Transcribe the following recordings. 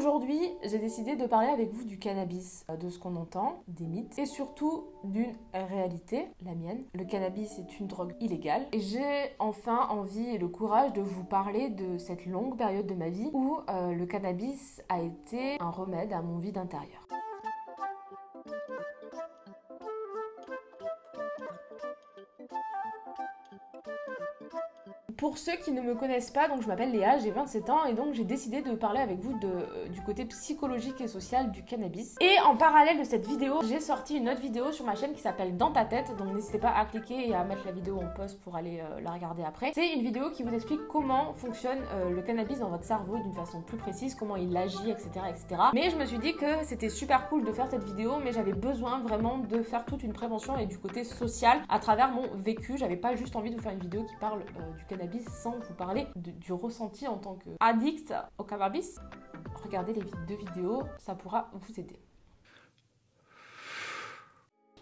Aujourd'hui, j'ai décidé de parler avec vous du cannabis, euh, de ce qu'on entend, des mythes et surtout d'une réalité, la mienne. Le cannabis est une drogue illégale et j'ai enfin envie et le courage de vous parler de cette longue période de ma vie où euh, le cannabis a été un remède à mon vide intérieur. Pour ceux qui ne me connaissent pas, donc je m'appelle Léa, j'ai 27 ans et donc j'ai décidé de parler avec vous euh, du côté psychologique et social du cannabis. Et en parallèle de cette vidéo, j'ai sorti une autre vidéo sur ma chaîne qui s'appelle Dans ta tête, donc n'hésitez pas à cliquer et à mettre la vidéo en pause pour aller euh, la regarder après. C'est une vidéo qui vous explique comment fonctionne euh, le cannabis dans votre cerveau d'une façon plus précise, comment il agit, etc. etc. Mais je me suis dit que c'était super cool de faire cette vidéo, mais j'avais besoin vraiment de faire toute une prévention et du côté social à travers mon vécu. J'avais pas juste envie de vous faire une vidéo qui parle du cannabis sans vous parler du ressenti en tant qu'addict au cannabis, regardez les deux vidéos, ça pourra vous aider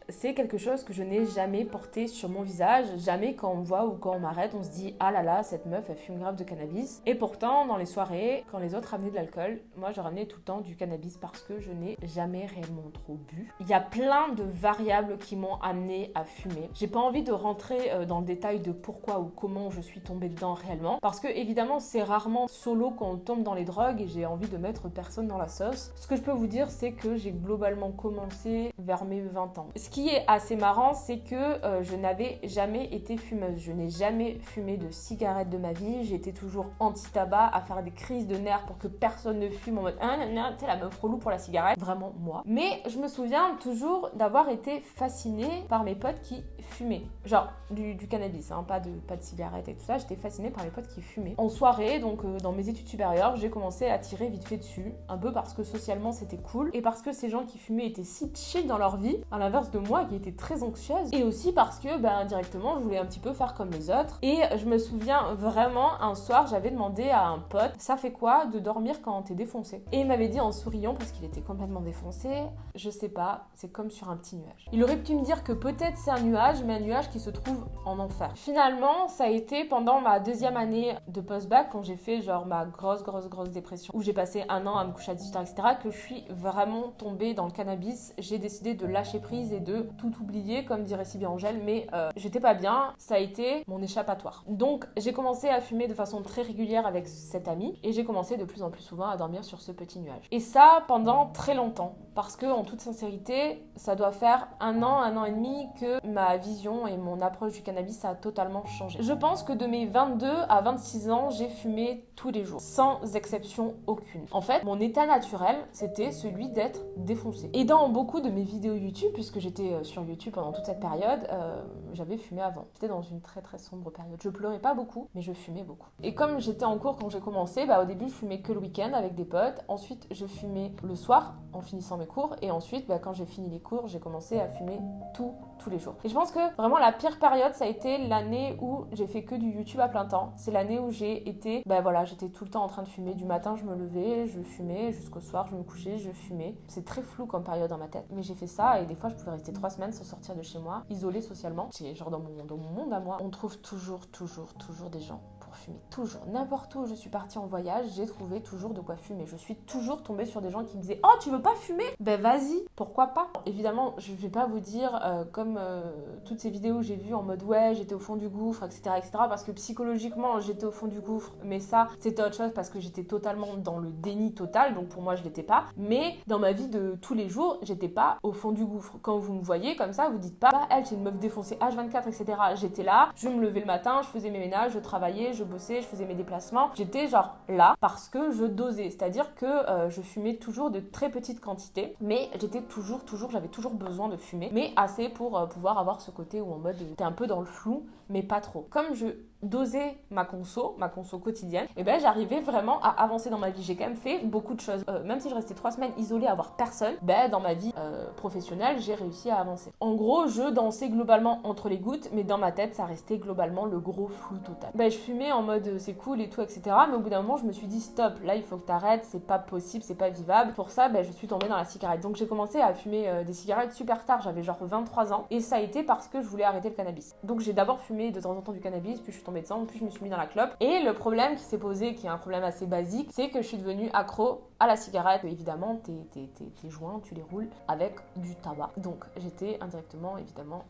c'est quelque chose que je n'ai jamais porté sur mon visage. Jamais quand on voit ou quand on m'arrête, on se dit ah là là, cette meuf elle fume grave de cannabis. Et pourtant, dans les soirées, quand les autres ramenaient de l'alcool, moi je ramenais tout le temps du cannabis parce que je n'ai jamais réellement trop bu. Il y a plein de variables qui m'ont amené à fumer. J'ai pas envie de rentrer euh, dans le détail de pourquoi ou comment je suis tombée dedans réellement parce que évidemment, c'est rarement solo quand on tombe dans les drogues et j'ai envie de mettre personne dans la sauce. Ce que je peux vous dire, c'est que j'ai globalement commencé vers mes 20 ans. Est assez marrant, c'est que euh, je n'avais jamais été fumeuse. Je n'ai jamais fumé de cigarette de ma vie. J'étais toujours anti-tabac, à faire des crises de nerfs pour que personne ne fume en mode ah, sais, la meuf relou pour la cigarette. Vraiment moi. Mais je me souviens toujours d'avoir été fascinée par mes potes qui fumaient. Genre du, cannabis, hein, pas, de, pas de cigarette et tout ça. J'étais fascinée par mes potes qui fumaient. En soirée, donc euh, dans mes études supérieures, j'ai commencé à tirer vite fait dessus. Un peu parce que socialement c'était cool et parce que ces gens qui fumaient étaient si chill dans leur vie, à l'inverse de moi qui était très anxieuse. Et aussi parce que ben, directement je voulais un petit peu faire comme les autres. Et je me souviens vraiment un soir j'avais demandé à un pote ça fait quoi de dormir quand t'es défoncé? Et il m'avait dit en souriant parce qu'il était complètement défoncé je sais pas c'est comme sur un petit nuage il aurait pu me dire que peut-être c'est un nuage mais un nuage qui se trouve en enfer. Finalement ça a été pendant ma deuxième année de post-bac quand j'ai fait genre ma grosse grosse grosse dépression où j'ai passé un an à me coucher à 18h etc que je suis vraiment tombée dans le cannabis. J'ai décidé de lâcher prise et de tout oublié, comme dirait si bien Angèle, mais euh, j'étais pas bien, ça a été mon échappatoire. Donc j'ai commencé à fumer de façon très régulière avec cet ami et j'ai commencé de plus en plus souvent à dormir sur ce petit nuage. Et ça pendant très longtemps, parce que en toute sincérité, ça doit faire un an, un an et demi que ma vision et mon approche du cannabis a totalement changé. Je pense que de mes 22 à 26 ans, j'ai fumé tous les jours, sans exception aucune. En fait, mon état naturel, c'était celui d'être défoncé. Et dans beaucoup de mes vidéos YouTube, puisque j'étais euh, sur YouTube pendant toute cette période, euh, j'avais fumé avant. J'étais dans une très très sombre période. Je pleurais pas beaucoup, mais je fumais beaucoup. Et comme j'étais en cours quand j'ai commencé, bah, au début je fumais que le week-end avec des potes. Ensuite je fumais le soir en finissant mes cours. Et ensuite, bah, quand j'ai fini les cours, j'ai commencé à fumer tout, tous les jours. Et je pense que vraiment la pire période, ça a été l'année où j'ai fait que du YouTube à plein temps. C'est l'année où j'ai été, bah voilà, j'étais tout le temps en train de fumer. Du matin, je me levais, je fumais, jusqu'au soir, je me couchais, je fumais. C'est très flou comme période dans ma tête. Mais j'ai fait ça et des fois, je pouvais rester trois semaines sans sortir de chez moi, isolée socialement. C'est genre dans mon, dans mon monde à moi, on trouve toujours, toujours, toujours des gens fumer. Toujours. N'importe où je suis partie en voyage, j'ai trouvé toujours de quoi fumer. Je suis toujours tombée sur des gens qui me disaient Oh, tu veux pas fumer? Ben vas-y, pourquoi pas? Évidemment, je vais pas vous dire euh, comme euh, toutes ces vidéos j'ai vues en mode Ouais, j'étais au fond du gouffre, etc. etc. parce que psychologiquement, j'étais au fond du gouffre. Mais ça, c'était autre chose parce que j'étais totalement dans le déni total. Donc pour moi, je l'étais pas. Mais dans ma vie de tous les jours, j'étais pas au fond du gouffre. Quand vous me voyez comme ça, vous dites pas Bah, elle, c'est une meuf défoncée H24, etc. J'étais là, je me levais le matin, je faisais mes ménages, je travaillais, je bossais, je faisais mes déplacements. J'étais genre là parce que je dosais, c'est-à-dire que euh, je fumais toujours de très petites quantités, mais j'étais toujours, toujours, j'avais toujours besoin de fumer, mais assez pour euh, pouvoir avoir ce côté où en mode t'es un peu dans le flou, mais pas trop. Comme je doser ma conso, ma conso quotidienne, et ben j'arrivais vraiment à avancer dans ma vie. J'ai quand même fait beaucoup de choses. Euh, même si je restais trois semaines isolée à voir personne, ben dans ma vie euh, professionnelle, j'ai réussi à avancer. En gros, je dansais globalement entre les gouttes, mais dans ma tête, ça restait globalement le gros flou total. Ben je fumais en mode euh, c'est cool et tout, etc. Mais au bout d'un moment, je me suis dit stop, là il faut que t'arrêtes, c'est pas possible, c'est pas vivable. Pour ça, ben je suis tombée dans la cigarette. Donc j'ai commencé à fumer des cigarettes super tard, j'avais genre 23 ans, et ça a été parce que je voulais arrêter le cannabis. Donc j'ai d'abord fumé de temps en temps du cannabis, puis je suis tombée dedans, plus je me suis mis dans la clope. Et le problème qui s'est posé, qui est un problème assez basique, c'est que je suis devenue accro à la cigarette. Évidemment, tes, tes joints, tu les roules avec du tabac. Donc j'étais indirectement, évidemment,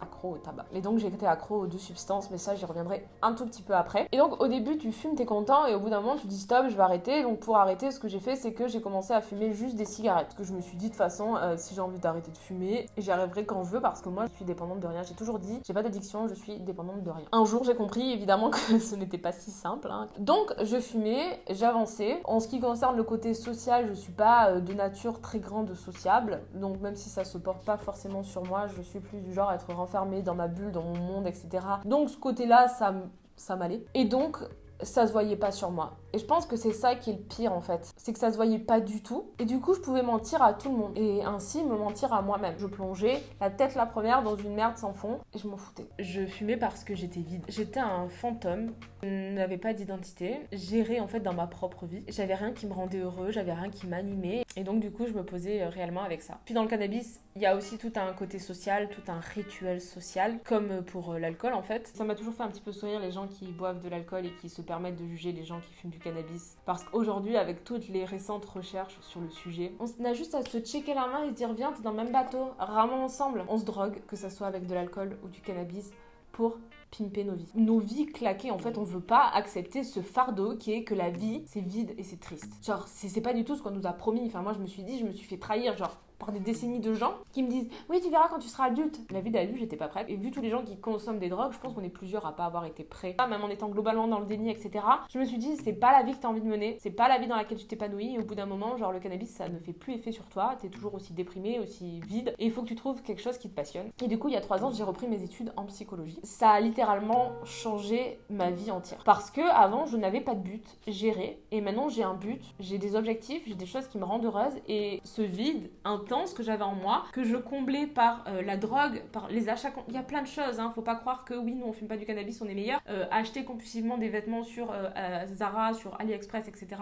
accro au tabac. Et donc j'ai été accro aux deux substances, mais ça j'y reviendrai un tout petit peu après. Et donc au début tu fumes, t'es content, et au bout d'un moment tu dis stop, je vais arrêter. Donc pour arrêter, ce que j'ai fait, c'est que j'ai commencé à fumer juste des cigarettes. Que je me suis dit de toute façon, euh, si j'ai envie d'arrêter de fumer, j'y arriverai quand je veux, parce que moi je suis dépendante de rien. J'ai toujours dit, j'ai pas d'addiction, je suis dépendante de rien. Un jour j'ai compris évidemment que ce n'était pas si simple. Hein. Donc je fumais, j'avançais. En ce qui concerne le côté social, je suis pas euh, de nature très grande sociable. Donc même si ça se porte pas forcément sur moi, je suis plus du genre à être enfermée dans ma bulle, dans mon monde, etc. Donc ce côté-là, ça, ça m'allait. Et donc, ça se voyait pas sur moi. Et je pense que c'est ça qui est le pire en fait. C'est que ça se voyait pas du tout. Et du coup, je pouvais mentir à tout le monde. Et ainsi me mentir à moi-même. Je plongeais la tête la première dans une merde sans fond et je m'en foutais. Je fumais parce que j'étais vide. J'étais un fantôme. Je n'avais pas d'identité. J'errais en fait dans ma propre vie. J'avais rien qui me rendait heureux. J'avais rien qui m'animait. Et donc, du coup, je me posais euh, réellement avec ça. Puis dans le cannabis, il y a aussi tout un côté social, tout un rituel social, comme pour euh, l'alcool en fait. Ça m'a toujours fait un petit peu sourire les gens qui boivent de l'alcool et qui se permettent de juger les gens qui fument du cannabis. Parce qu'aujourd'hui, avec toutes les récentes recherches sur le sujet, on a juste à se checker la main et se dire viens, t'es dans le même bateau, ramons ensemble. On se drogue, que ça soit avec de l'alcool ou du cannabis, pour pimper nos vies. Nos vies claquées, en fait, on veut pas accepter ce fardeau qui est que la vie, c'est vide et c'est triste. Genre, c'est pas du tout ce qu'on nous a promis. Enfin, moi, je me suis dit, je me suis fait trahir. Genre, par des décennies de gens qui me disent oui tu verras quand tu seras adulte. La vie d'adulte j'étais pas prête. Et vu tous les gens qui consomment des drogues je pense qu'on est plusieurs à pas avoir été prêts. Même en étant globalement dans le déni etc je me suis dit c'est pas la vie que t'as envie de mener. C'est pas la vie dans laquelle tu t'épanouis. Et au bout d'un moment genre le cannabis ça ne fait plus effet sur toi. T'es toujours aussi déprimé aussi vide. Et il faut que tu trouves quelque chose qui te passionne. Et du coup il y a trois ans j'ai repris mes études en psychologie. Ça a littéralement changé ma vie entière. Parce que avant je n'avais pas de but gérer et maintenant j'ai un but. J'ai des objectifs j'ai des choses qui me rendent heureuse. Et ce vide que j'avais en moi, que je comblais par euh, la drogue, par les achats. Il y a plein de choses, hein. faut pas croire que oui, nous on fume pas du cannabis, on est meilleur. Euh, acheter compulsivement des vêtements sur euh, Zara, sur AliExpress, etc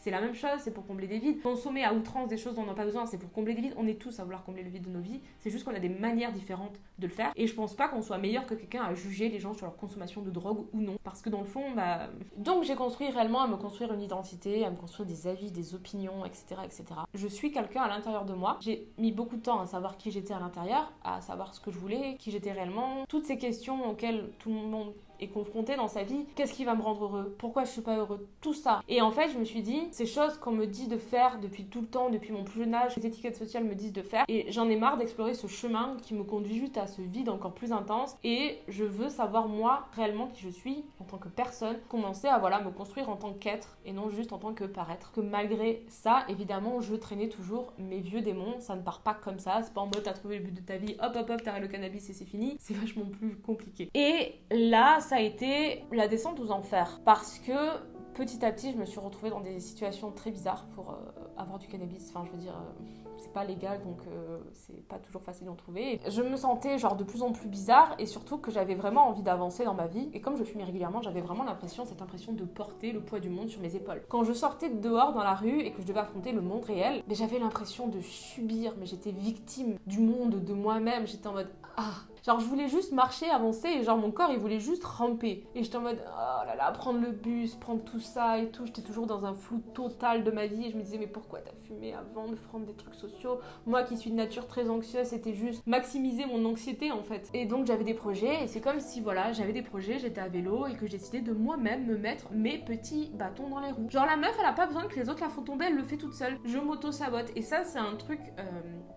c'est la même chose, c'est pour combler des vides. Consommer à outrance des choses dont on n'a pas besoin, c'est pour combler des vides. On est tous à vouloir combler le vide de nos vies. C'est juste qu'on a des manières différentes de le faire. Et je pense pas qu'on soit meilleur que quelqu'un à juger les gens sur leur consommation de drogue ou non. Parce que dans le fond, bah. Donc j'ai construit réellement à me construire une identité, à me construire des avis, des opinions, etc. etc. Je suis quelqu'un à l'intérieur de moi. J'ai mis beaucoup de temps à savoir qui j'étais à l'intérieur, à savoir ce que je voulais, qui j'étais réellement. Toutes ces questions auxquelles tout le monde confronté dans sa vie, qu'est-ce qui va me rendre heureux? Pourquoi je suis pas heureux? Tout ça. Et en fait, je me suis dit, ces choses qu'on me dit de faire depuis tout le temps, depuis mon plus jeune âge, les étiquettes sociales me disent de faire, et j'en ai marre d'explorer ce chemin qui me conduit juste à ce vide encore plus intense. Et je veux savoir moi réellement qui je suis en tant que personne, commencer à voilà me construire en tant qu'être et non juste en tant que paraître. Que malgré ça, évidemment, je traînais toujours mes vieux démons. Ça ne part pas comme ça. C'est pas en mode t'as trouvé le but de ta vie, hop hop hop, t'arrêtes le cannabis et c'est fini. C'est vachement plus compliqué. Et là, ça a été la descente aux enfers. Parce que petit à petit, je me suis retrouvée dans des situations très bizarres pour euh, avoir du cannabis. Enfin, je veux dire, euh, c'est pas légal, donc euh, c'est pas toujours facile d'en trouver. je me sentais genre de plus en plus bizarre et surtout que j'avais vraiment envie d'avancer dans ma vie. Et comme je fumais régulièrement, j'avais vraiment l'impression, cette impression de porter le poids du monde sur mes épaules. Quand je sortais dehors dans la rue et que je devais affronter le monde réel, j'avais l'impression de subir, mais j'étais victime du monde, de moi-même. J'étais en mode ah Genre, je voulais juste marcher, avancer, et genre, mon corps, il voulait juste ramper. Et j'étais en mode, oh là là, prendre le bus, prendre tout ça et tout. J'étais toujours dans un flou total de ma vie. Et je me disais, mais pourquoi t'as fumé avant de prendre des trucs sociaux? Moi qui suis de nature très anxieuse, c'était juste maximiser mon anxiété, en fait. Et donc, j'avais des projets, et c'est comme si, voilà, j'avais des projets, j'étais à vélo, et que j'ai décidé de moi-même me mettre mes petits bâtons dans les roues. Genre, la meuf, elle a pas besoin que les autres la font tomber, elle le fait toute seule. Je m'auto-sabote. Et ça, c'est un truc, euh,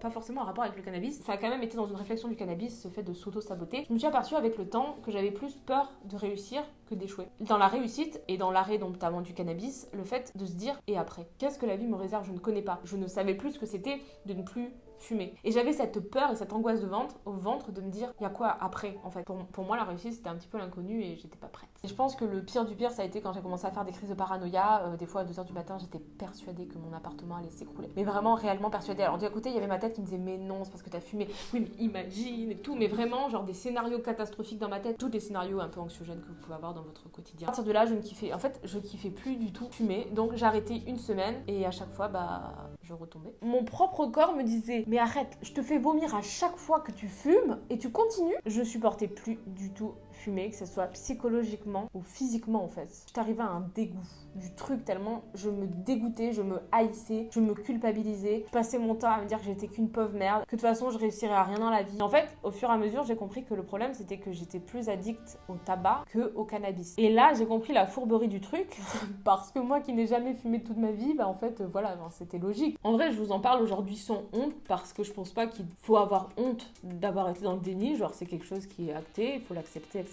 pas forcément en rapport avec le cannabis. Ça a quand même été dans une réflexion du cannabis, ce fait de s'auto-saboter, je me suis aperçue avec le temps que j'avais plus peur de réussir que d'échouer. Dans la réussite et dans l'arrêt notamment du cannabis, le fait de se dire et après, qu'est-ce que la vie me réserve? Je ne connais pas. Je ne savais plus ce que c'était de ne plus fumer. Et j'avais cette peur et cette angoisse de ventre, au ventre de me dire, il y a quoi après en fait? Pour, moi, la réussite, c'était un petit peu l'inconnu et j'étais pas prête. Et je pense que le pire du pire, ça a été quand j'ai commencé à faire des crises de paranoïa. Euh, des fois, à 2h du matin, j'étais persuadée que mon appartement allait s'écrouler. Mais vraiment, réellement persuadée. Alors, d'un côté, il y avait ma tête qui me disait, mais non, c'est parce que t'as fumé. Oui, mais imagine et tout. Mais vraiment, genre des scénarios catastrophiques dans ma tête. Tous les scénarios un peu anxiogènes que vous pouvez avoir dans votre quotidien. À partir de là, je ne kiffais. En fait, je kiffais plus du tout fumer. Donc, j'ai arrêté une semaine et à chaque fois, bah, je retombais. Mon propre corps me disait Mais arrête, je te fais vomir à chaque fois que tu fumes et tu continues. Je supportais plus du tout que ce soit psychologiquement ou physiquement en fait. J'arrivais à un dégoût du truc tellement je me dégoûtais, je me haïssais, je me culpabilisais. Je passais mon temps à me dire que j'étais qu'une pauvre merde, que de toute façon je réussirais à rien dans la vie. En fait, au fur et à mesure, j'ai compris que le problème c'était que j'étais plus addict au tabac que au cannabis. Et là, j'ai compris la fourberie du truc parce que moi qui n'ai jamais fumé toute ma vie, bah en fait voilà, c'était logique. En vrai, je vous en parle aujourd'hui sans honte parce que je pense pas qu'il faut avoir honte d'avoir été dans le déni, genre c'est quelque chose qui est acté, il faut l'accepter, etc.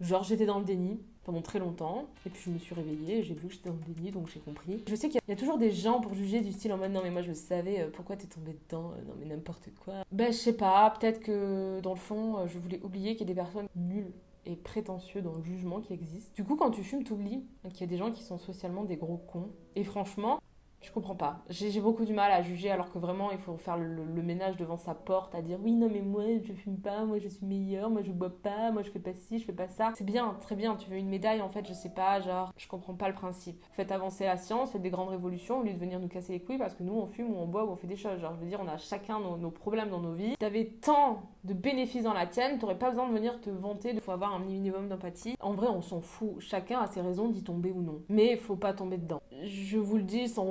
Genre j'étais dans le déni, pendant très longtemps. Et puis je me suis réveillée, j'ai vu que j'étais dans le déni, donc j'ai compris. Je sais qu'il y a toujours des gens pour juger du style en mode non mais moi je savais, euh, pourquoi t'es tombée dedans euh, Non mais n'importe quoi. Ben je sais pas, peut-être que dans le fond euh, je voulais oublier qu'il y a des personnes nulles et prétentieux dans le jugement qui existe. Du coup, quand tu fumes, t'oublies qu'il y a des gens qui sont socialement des gros cons. Et franchement, je comprends pas. J'ai beaucoup du mal à juger alors que vraiment il faut faire le, ménage devant sa porte, à dire oui, non, mais moi je fume pas, moi je suis meilleure, moi je bois pas, moi je fais pas ci, je fais pas ça. C'est bien, très bien, tu veux une médaille en fait, je sais pas, genre, je comprends pas le principe. Faites avancer la science, faites des grandes révolutions au lieu de venir nous casser les couilles parce que nous on fume ou on boit ou on fait des choses. Genre, je veux dire, on a chacun nos, problèmes dans nos vies. T'avais tant de bénéfices dans la tienne, t'aurais pas besoin de venir te vanter de faut avoir un minimum d'empathie. En vrai, on s'en fout. Chacun a ses raisons d'y tomber ou non. Mais faut pas tomber dedans. Je vous le dis sans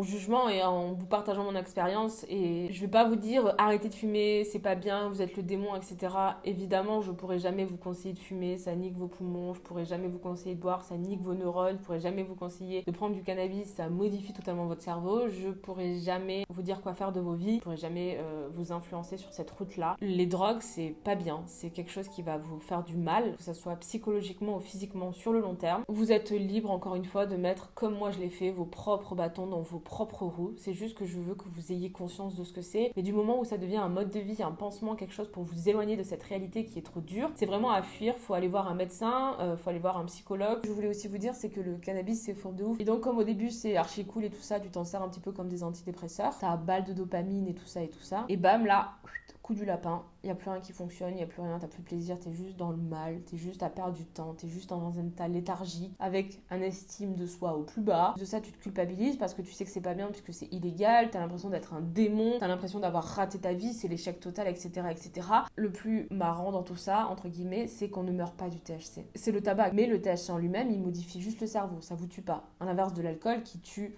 et en vous partageant mon expérience. Et je vais pas vous dire arrêtez de fumer, c'est pas bien, vous êtes le démon, etc. Évidemment, je pourrais jamais vous conseiller de fumer, ça nique vos poumons. Je pourrais jamais vous conseiller de boire, ça nique vos neurones. Je pourrais jamais vous conseiller de prendre du cannabis, ça modifie totalement votre cerveau. Je pourrais jamais vous dire quoi faire de vos vies. Je pourrais jamais euh, vous influencer sur cette route-là. Les drogues, c'est pas bien. C'est quelque chose qui va vous faire du mal, que ce soit psychologiquement ou physiquement sur le long terme. Vous êtes libre, encore une fois, de mettre, comme moi je l'ai fait, vos propres bâtons dans vos propres C'est juste que je veux que vous ayez conscience de ce que c'est. Mais du moment où ça devient un mode de vie, un pansement, quelque chose pour vous éloigner de cette réalité qui est trop dure, c'est vraiment à fuir. Faut aller voir un médecin, euh, faut aller voir un psychologue. Je voulais aussi vous dire, c'est que le cannabis, c'est fort de ouf. Et donc, comme au début, c'est archi cool et tout ça, tu t'en sers un petit peu comme des antidépresseurs. T'as balle de dopamine et tout ça et tout ça. Et bam, là, coup du lapin, il n'y a plus rien qui fonctionne, il n'y a plus rien, t'as plus de plaisir, t'es juste dans le mal, t'es juste à perdre du temps, t'es juste dans un état léthargique, avec un estime de soi au plus bas. De ça, tu te culpabilises parce que tu sais que c'est pas bien, puisque c'est illégal, t'as l'impression d'être un démon, t'as l'impression d'avoir raté ta vie, c'est l'échec total, etc., etc. Le plus marrant dans tout ça, entre guillemets, c'est qu'on ne meurt pas du THC. C'est le tabac, mais le THC en lui-même, il modifie juste le cerveau, ça vous tue pas. À l'inverse de l'alcool qui tue.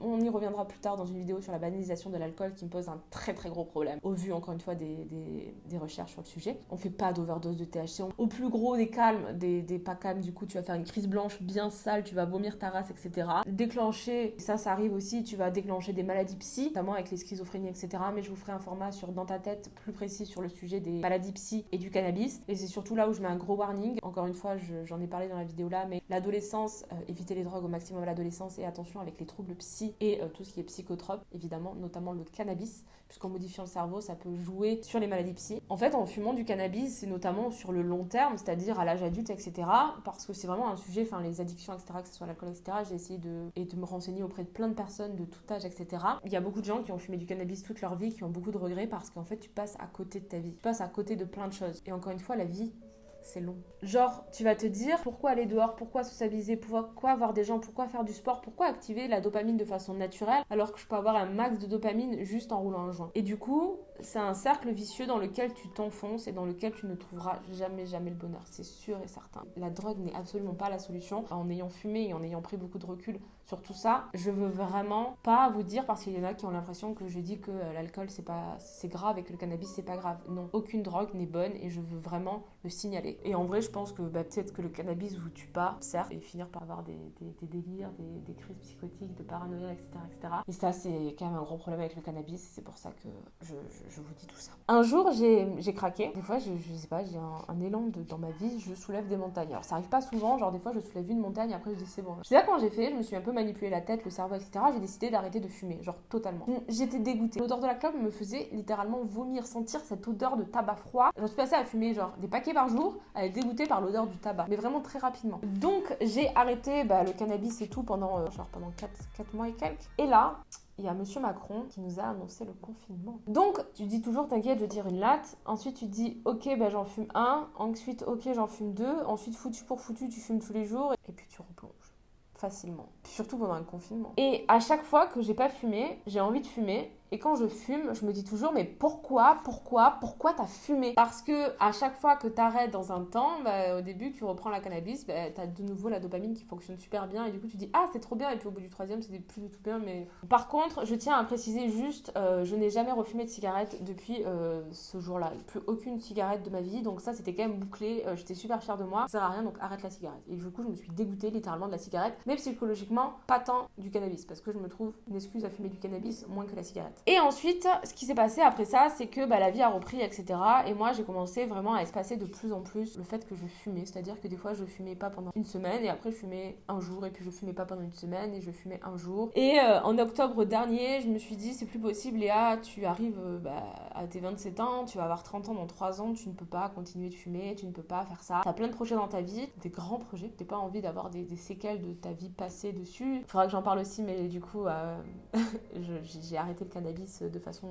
On y reviendra plus tard dans une vidéo sur la banalisation de l'alcool qui me pose un très très gros problème, au vu encore une fois des, des, des recherches sur le sujet. On fait pas d'overdose de THC. Au plus gros des calmes, des, des, pas calmes, du coup, tu vas faire une crise blanche bien sale, tu vas vomir ta race, etc. Déclencher, ça, ça arrive aussi, tu vas déclencher des maladies psy, notamment avec les schizophrénies, etc. Mais je vous ferai un format sur Dans ta tête plus précis sur le sujet des maladies psy et du cannabis. Et c'est surtout là où je mets un gros warning. Encore une fois, j'en ai parlé dans la vidéo là, mais l'adolescence, euh, éviter les drogues au maximum à l'adolescence et attention avec les troubles psy et euh, tout ce qui est psychotrope, évidemment, notamment le cannabis, puisqu'en modifiant le cerveau, ça peut jouer sur les maladies psy. En fait, en fumant du cannabis, c'est notamment sur le long terme, c'est-à-dire à, l'âge adulte, etc. Parce que c'est vraiment un sujet, enfin les addictions, etc., que ce soit l'alcool, etc. J'ai essayé de, et de me renseigner auprès de plein de personnes de tout âge, etc. Il y a beaucoup de gens qui ont fumé du cannabis toute leur vie, qui ont beaucoup de regrets parce qu'en fait, tu passes à côté de ta vie. Tu passes à côté de plein de choses. Et encore une fois, la vie, c'est long. Genre, tu vas te dire pourquoi aller dehors, pourquoi socialiser, pourquoi voir des gens, pourquoi faire du sport, pourquoi activer la dopamine de façon naturelle alors que je peux avoir un max de dopamine juste en roulant un joint? Et du coup, c'est un cercle vicieux dans lequel tu t'enfonces et dans lequel tu ne trouveras jamais, jamais le bonheur. C'est sûr et certain. La drogue n'est absolument pas la solution. En ayant fumé et en ayant pris beaucoup de recul sur tout ça, je veux vraiment pas vous dire parce qu'il y en a qui ont l'impression que je dis que euh, l'alcool c'est pas c'est grave et que le cannabis c'est pas grave. Non, aucune drogue n'est bonne et je veux vraiment le signaler. Et en vrai, je pense que bah, peut-être que le cannabis vous tue pas, certes, et finir par avoir des, des, délires, des, des, crises psychotiques, de paranoïa, etc., etc. Et ça, c'est quand même un gros problème avec le cannabis. C'est pour ça que je, vous dis tout ça. Un jour, j'ai craqué. Des fois, je, je sais pas, j'ai un, élan de, dans ma vie, je soulève des montagnes. Alors, ça arrive pas souvent. Genre, des fois, je soulève une montagne, après, je dis c'est bon. Je sais pas quand j'ai fait, je me suis un peu manipulé la tête, le cerveau, etc. J'ai décidé d'arrêter de fumer, genre totalement. J'étais dégoûtée. L'odeur de la clope me faisait littéralement vomir, sentir cette odeur de tabac froid. Je suis passée à fumer genre des paquets par jour, à être dégoûtée par l'odeur du tabac, mais vraiment très rapidement. Donc j'ai arrêté bah, le cannabis et tout pendant euh, genre pendant 4, 4 mois et quelques. Et là, il y a Monsieur Macron qui nous a annoncé le confinement. Donc, tu dis toujours, t'inquiète, je tire une latte. Ensuite, tu dis, ok, ben j'en fume un. Ensuite, ok, j'en fume deux. Ensuite, foutu pour foutu, tu fumes tous les jours. Et puis, tu replonges facilement. surtout pendant le confinement. Et à chaque fois que j'ai pas fumé, j'ai envie de fumer Et quand je fume, je me dis toujours, mais pourquoi, pourquoi, pourquoi t'as fumé? Parce que à chaque fois que t'arrêtes dans un temps, bah, au début, tu reprends la cannabis, bah, t'as de nouveau la dopamine qui fonctionne super bien, et du coup, tu dis, ah, c'est trop bien, et puis au bout du troisième, c'est plus du tout bien, mais. Par contre, je tiens à préciser juste, euh, je n'ai jamais refumé de cigarette depuis euh, ce jour-là. Plus aucune cigarette de ma vie, donc ça, c'était quand même bouclé. Euh, j'étais super fière de moi. Ça sert à rien, donc arrête la cigarette. Et du coup, je me suis dégoûtée littéralement de la cigarette, mais psychologiquement, pas tant du cannabis, parce que je me trouve une excuse à fumer du cannabis moins que la cigarette. Et ensuite, ce qui s'est passé après ça, c'est que bah, la vie a repris, etc. Et moi, j'ai commencé vraiment à espacer de plus en plus le fait que je fumais. C'est-à-dire que des fois, je fumais pas pendant une semaine, et après, je fumais un jour, et puis je fumais pas pendant une semaine, et je fumais un jour. Et euh, en octobre dernier, je me suis dit, c'est plus possible, Léa, tu arrives euh, bah, à tes 27 ans, tu vas avoir 30 ans dans 3 ans, tu ne peux pas continuer de fumer, tu ne peux pas faire ça. T'as plein de projets dans ta vie, des grands projets, t'as pas envie d'avoir des, séquelles de ta vie passée dessus. Il faudra que j'en parle aussi, mais du coup, euh, j'ai arrêté le cannabis de façon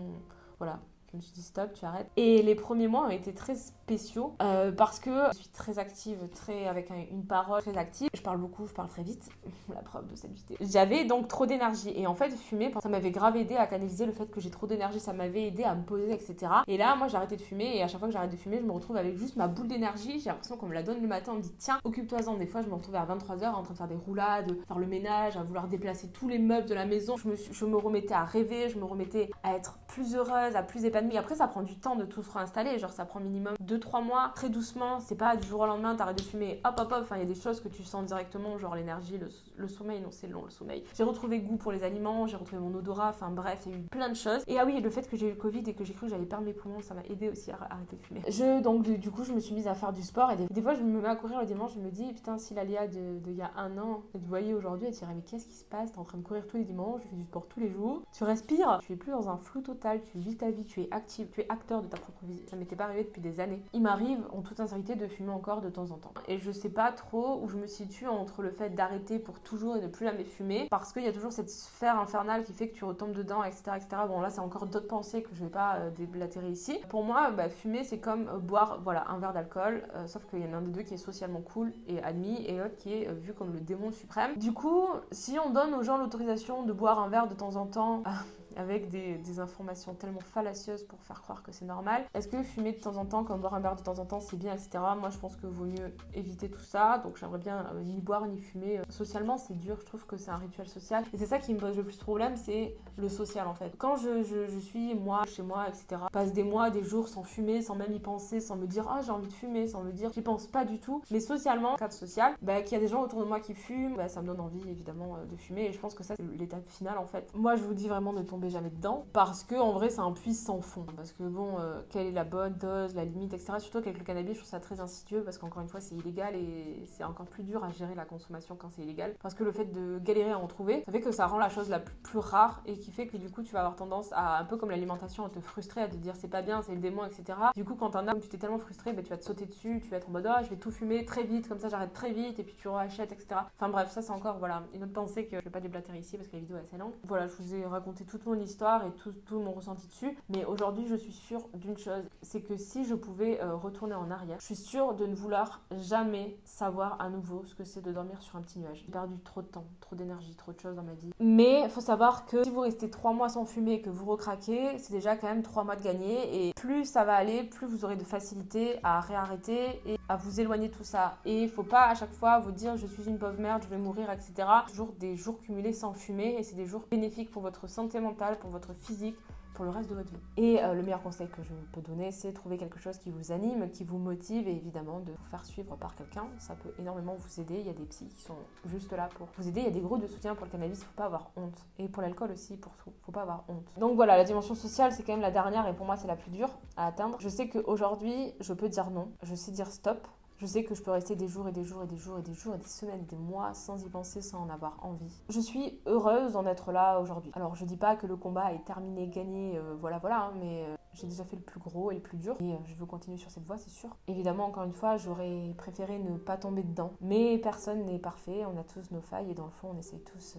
voilà, je me suis dit stop, tu arrêtes. Et les premiers mois ont été très spéciaux euh, parce que je suis très active, très avec une parole très active. Je parle beaucoup, je parle très vite. La preuve de cette vidéo. J'avais donc trop d'énergie et en fait fumer, ça m'avait grave aidé à canaliser le fait que j'ai trop d'énergie. Ça m'avait aidé à me poser, etc. Et là, moi j'ai arrêté de fumer et à chaque fois que j'arrête de fumer, je me retrouve avec juste ma boule d'énergie. J'ai l'impression qu'on me la donne le matin, on me dit tiens, occupe-toi-en. Des fois, je me retrouvais à 23h en train de faire des roulades, faire le ménage, à vouloir déplacer tous les meubles de la maison. Je me, je me remettais à rêver, je me remettais à être plus heureuse, à plus épanouie. Après, ça prend du temps de tout se réinstaller. Genre, ça prend minimum 2-3 mois, très doucement. C'est pas du jour au lendemain, t'arrêtes de fumer, hop, hop, hop. Enfin, il y a des choses que tu sens directement, genre l'énergie, le, sommeil. Non, c'est long, le sommeil. J'ai retrouvé goût pour les aliments, j'ai retrouvé mon odorat. Enfin, bref, il y a eu plein de choses. Et ah oui, le fait que j'ai eu le Covid et que j'ai cru que j'allais perdre mes poumons, ça m'a aidé aussi à arrêter de fumer. Je, donc, du, coup, je me suis mise à faire du sport. Et des, fois, je me mets à courir le dimanche, je me dis, putain, si l'Alia de, il y a un an, vous voyez aujourd'hui, elle dirait, mais qu'est-ce qui se passe? T'es en train de courir tous les dimanches, tu fais du sport tous les jours, tu respires, tu es plus dans un flou total, tu vis ta vie, tu es active, tu es acteur de ta propre vie. Ça m'était pas arrivé depuis des années. Il m'arrive, en toute sincérité, de fumer encore de temps en temps. Et je sais pas trop où je me situe entre le fait d'arrêter pour toujours et de plus jamais fumer, parce qu'il y a toujours cette sphère infernale qui fait que tu retombes dedans, etc. etc. Bon, là, c'est encore d'autres pensées que je vais pas euh, déblatérer ici. Pour moi, bah, fumer, c'est comme euh, boire voilà, un verre d'alcool, euh, sauf qu'il y en a un des deux qui est socialement cool et admis, et l'autre qui est vu comme le démon suprême. Du coup, si on donne aux gens l'autorisation de boire un verre de temps en temps, avec des, informations tellement fallacieuses pour faire croire que c'est normal. Est-ce que fumer de temps en temps, comme boire un verre de temps en temps, c'est bien, etc. Moi, je pense que vaut mieux éviter tout ça. Donc, j'aimerais bien euh, ni boire ni fumer. Socialement, c'est dur. Je trouve que c'est un rituel social. Et c'est ça qui me pose le plus de problème, c'est le social en fait. Quand je, suis moi, chez moi, etc., passe des mois, des jours sans fumer, sans même y penser, sans me dire ah j'ai envie de fumer, sans me dire j'y pense pas du tout. Mais socialement, cadre social, bah, qu'il y a des gens autour de moi qui fument, bah, ça me donne envie évidemment euh, de fumer. Et je pense que ça c'est l'étape finale en fait. Moi, je vous dis vraiment de tomber jamais dedans parce que en vrai c'est un puits sans fond. Parce que bon euh, quelle est la bonne dose la limite etc surtout qu'avec le cannabis je trouve ça très insidieux parce qu'encore une fois c'est illégal et c'est encore plus dur à gérer la consommation quand c'est illégal. Parce que le fait de galérer à en trouver ça fait que ça rend la chose la plus, rare et qui fait que du coup tu vas avoir tendance à un peu comme l'alimentation à te frustrer à te dire c'est pas bien c'est le démon etc du coup quand t'en as tu t'es tellement frustré bah, tu vas te sauter dessus tu vas être en mode oh, je vais tout fumer très vite comme ça j'arrête très vite et puis tu rachètes etc enfin bref ça c'est encore voilà une autre pensée que je vais pas déblatérer ici parce que la vidéo est assez longue. Voilà je vous ai raconté toute mon histoire et tout, tout mon ressenti dessus. Mais aujourd'hui, je suis sûre d'une chose, c'est que si je pouvais euh, retourner en arrière, je suis sûre de ne vouloir jamais savoir à nouveau ce que c'est de dormir sur un petit nuage. J'ai perdu trop de temps, trop d'énergie, trop de choses dans ma vie. Mais faut savoir que si vous restez trois mois sans fumer et que vous recraquez, c'est déjà quand même trois mois de gagné. Et plus ça va aller, plus vous aurez de facilité à réarrêter et à vous éloigner de tout ça. Et faut pas à chaque fois vous dire je suis une pauvre merde, je vais mourir, etc. Toujours des jours cumulés sans fumer et c'est des jours bénéfiques pour votre santé mentale, pour votre physique, pour le reste de votre vie. Et euh, le meilleur conseil que je peux donner, c'est trouver quelque chose qui vous anime, qui vous motive et évidemment de vous faire suivre par quelqu'un. Ça peut énormément vous aider. Il y a des psys qui sont juste là pour vous aider. Il y a des groupes de soutien pour le cannabis, faut pas avoir honte. Et pour l'alcool aussi, pour tout, faut pas avoir honte. Donc voilà, la dimension sociale, c'est quand même la dernière et pour moi, c'est la plus dure à atteindre. Je sais qu'aujourd'hui, je peux dire non. Je sais dire stop. Je sais que je peux rester des jours et des jours et des jours et des jours et des semaines, des mois sans y penser, sans en avoir envie. Je suis heureuse d'en être là aujourd'hui. Alors je dis pas que le combat est terminé, gagné, euh, voilà voilà, hein, mais euh, j'ai déjà fait le plus gros et le plus dur et euh, je veux continuer sur cette voie, c'est sûr. Évidemment, encore une fois, j'aurais préféré ne pas tomber dedans, mais personne n'est parfait, on a tous nos failles et dans le fond, on essaie tous,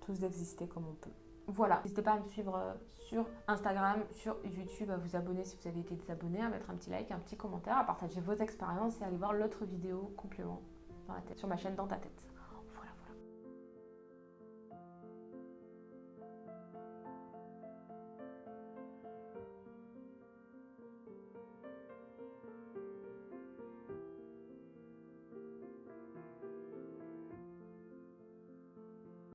tous d'exister comme on peut. Voilà, n'hésitez pas à me suivre euh, sur Instagram, sur YouTube, à vous abonner si vous avez été désabonné, à mettre un petit like, un petit commentaire, à partager vos expériences et à aller voir l'autre vidéo complément sur ma chaîne Dans ta tête.